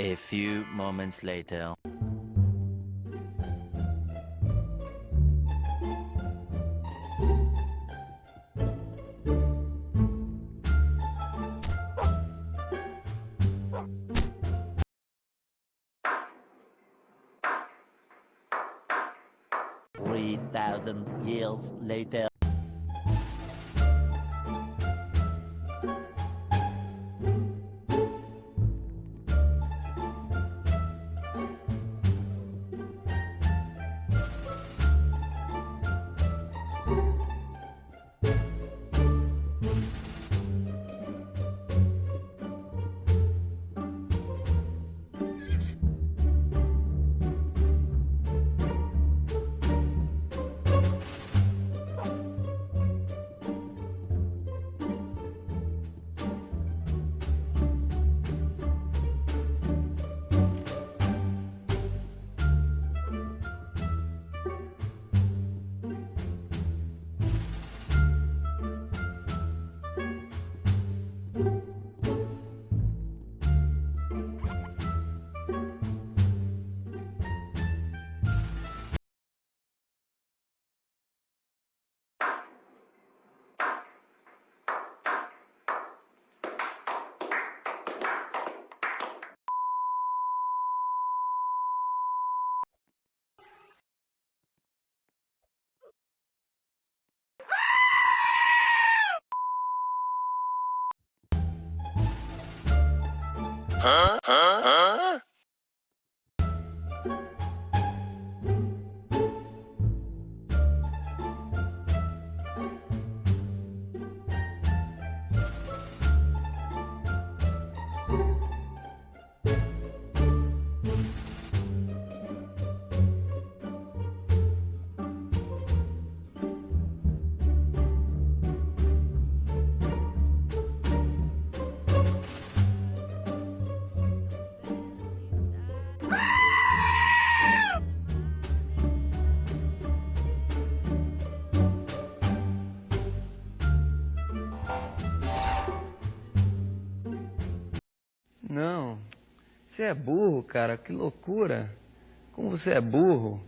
A few moments later. Three thousand years later. 啊啊啊！Não, você é burro, cara, que loucura. Como você é burro.